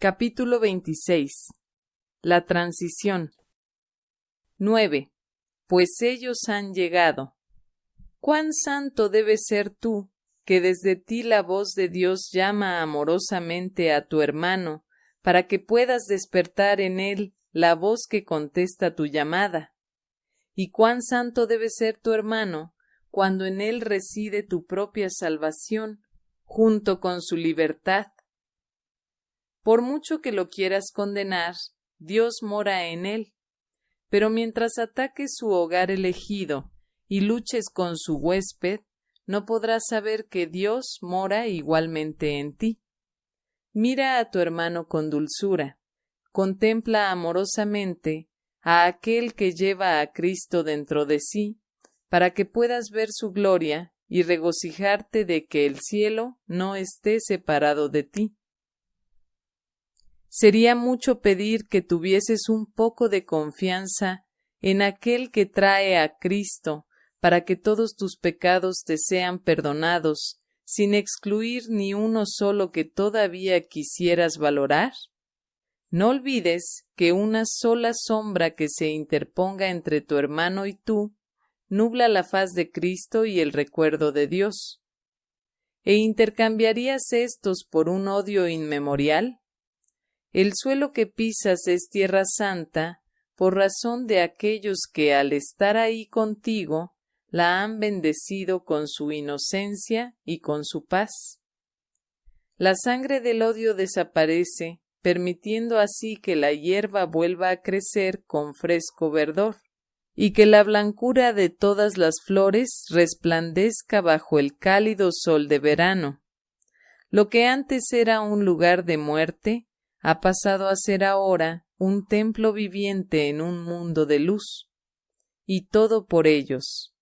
Capítulo 26 La transición 9. Pues ellos han llegado. Cuán santo debes ser tú, que desde ti la voz de Dios llama amorosamente a tu hermano, para que puedas despertar en él la voz que contesta tu llamada. Y cuán santo debe ser tu hermano, cuando en él reside tu propia salvación, junto con su libertad. Por mucho que lo quieras condenar, Dios mora en él. Pero mientras ataques su hogar elegido y luches con su huésped, no podrás saber que Dios mora igualmente en ti. Mira a tu hermano con dulzura, contempla amorosamente a aquel que lleva a Cristo dentro de sí, para que puedas ver su gloria y regocijarte de que el cielo no esté separado de ti. Sería mucho pedir que tuvieses un poco de confianza en aquel que trae a Cristo para que todos tus pecados te sean perdonados, sin excluir ni uno solo que todavía quisieras valorar? No olvides que una sola sombra que se interponga entre tu hermano y tú nubla la faz de Cristo y el recuerdo de Dios. ¿E intercambiarías estos por un odio inmemorial? El suelo que pisas es tierra santa por razón de aquellos que al estar ahí contigo la han bendecido con su inocencia y con su paz. La sangre del odio desaparece, permitiendo así que la hierba vuelva a crecer con fresco verdor y que la blancura de todas las flores resplandezca bajo el cálido sol de verano. Lo que antes era un lugar de muerte, ha pasado a ser ahora un templo viviente en un mundo de luz. Y todo por ellos.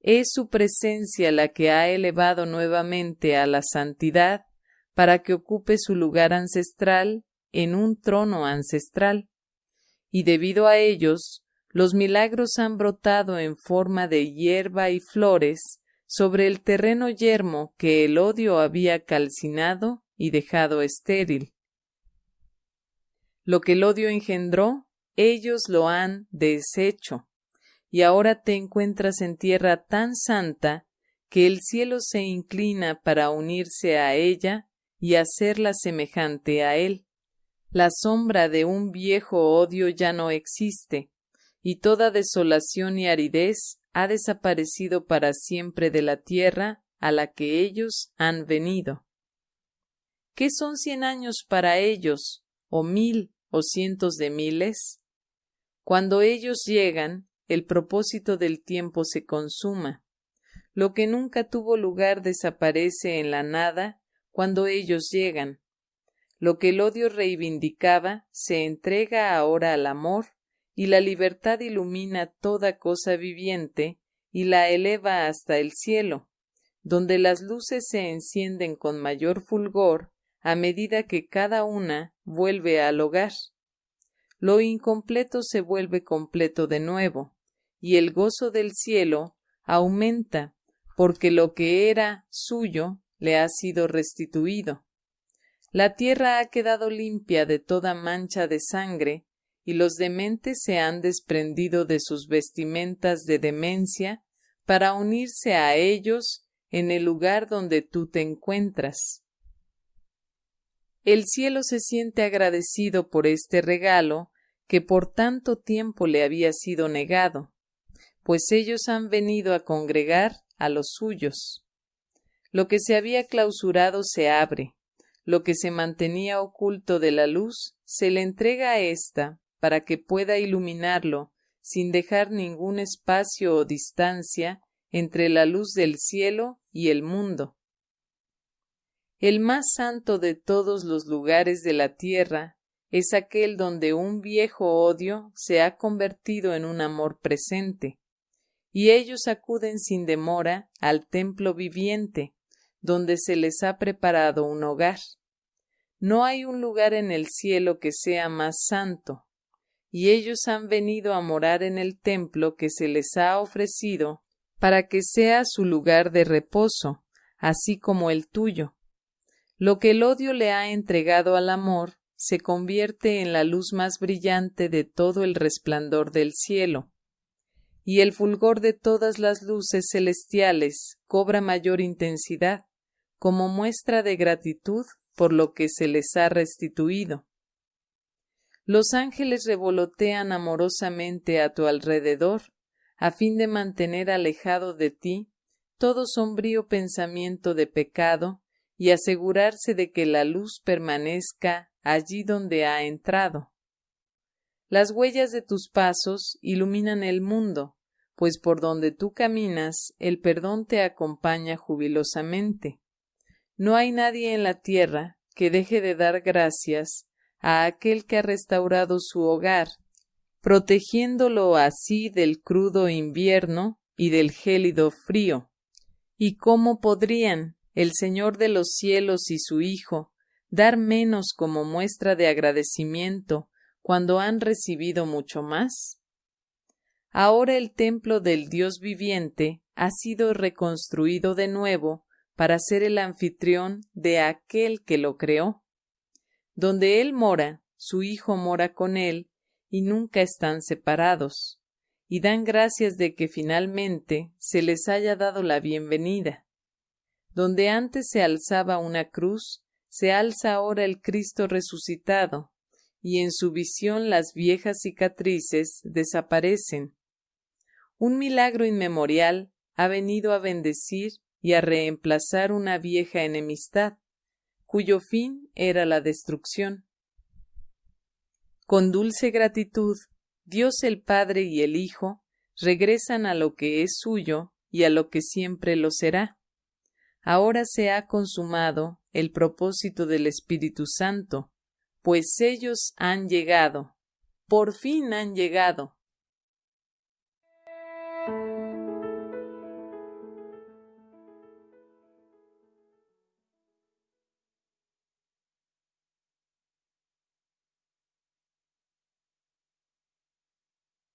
Es su presencia la que ha elevado nuevamente a la santidad para que ocupe su lugar ancestral en un trono ancestral. Y debido a ellos, los milagros han brotado en forma de hierba y flores sobre el terreno yermo que el odio había calcinado y dejado estéril. Lo que el odio engendró, ellos lo han deshecho, y ahora te encuentras en tierra tan santa que el cielo se inclina para unirse a ella y hacerla semejante a él. La sombra de un viejo odio ya no existe, y toda desolación y aridez ha desaparecido para siempre de la tierra a la que ellos han venido. ¿Qué son cien años para ellos, o mil, o cientos de miles? Cuando ellos llegan, el propósito del tiempo se consuma. Lo que nunca tuvo lugar desaparece en la nada cuando ellos llegan. Lo que el odio reivindicaba se entrega ahora al amor y la libertad ilumina toda cosa viviente y la eleva hasta el cielo, donde las luces se encienden con mayor fulgor a medida que cada una vuelve al hogar. Lo incompleto se vuelve completo de nuevo, y el gozo del cielo aumenta, porque lo que era suyo le ha sido restituido. La tierra ha quedado limpia de toda mancha de sangre, y los dementes se han desprendido de sus vestimentas de demencia para unirse a ellos en el lugar donde tú te encuentras. El cielo se siente agradecido por este regalo que por tanto tiempo le había sido negado, pues ellos han venido a congregar a los suyos. Lo que se había clausurado se abre, lo que se mantenía oculto de la luz se le entrega a ésta para que pueda iluminarlo sin dejar ningún espacio o distancia entre la luz del cielo y el mundo. El más santo de todos los lugares de la tierra es aquel donde un viejo odio se ha convertido en un amor presente, y ellos acuden sin demora al templo viviente, donde se les ha preparado un hogar. No hay un lugar en el cielo que sea más santo, y ellos han venido a morar en el templo que se les ha ofrecido para que sea su lugar de reposo, así como el tuyo. Lo que el odio le ha entregado al amor se convierte en la luz más brillante de todo el resplandor del cielo, y el fulgor de todas las luces celestiales cobra mayor intensidad, como muestra de gratitud por lo que se les ha restituido. Los ángeles revolotean amorosamente a tu alrededor, a fin de mantener alejado de ti todo sombrío pensamiento de pecado y asegurarse de que la luz permanezca allí donde ha entrado. Las huellas de tus pasos iluminan el mundo, pues por donde tú caminas el perdón te acompaña jubilosamente. No hay nadie en la tierra que deje de dar gracias a aquel que ha restaurado su hogar, protegiéndolo así del crudo invierno y del gélido frío. ¿Y cómo podrían el Señor de los cielos y su Hijo dar menos como muestra de agradecimiento cuando han recibido mucho más? Ahora el templo del Dios viviente ha sido reconstruido de nuevo para ser el anfitrión de aquel que lo creó. Donde Él mora, su Hijo mora con Él, y nunca están separados, y dan gracias de que finalmente se les haya dado la bienvenida. Donde antes se alzaba una cruz, se alza ahora el Cristo resucitado, y en su visión las viejas cicatrices desaparecen, un milagro inmemorial ha venido a bendecir y a reemplazar una vieja enemistad, cuyo fin era la destrucción. Con dulce gratitud, Dios el Padre y el Hijo regresan a lo que es suyo y a lo que siempre lo será. Ahora se ha consumado el propósito del Espíritu Santo, pues ellos han llegado, por fin han llegado,